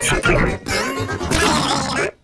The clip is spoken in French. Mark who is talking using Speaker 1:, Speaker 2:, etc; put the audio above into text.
Speaker 1: Radio-Canada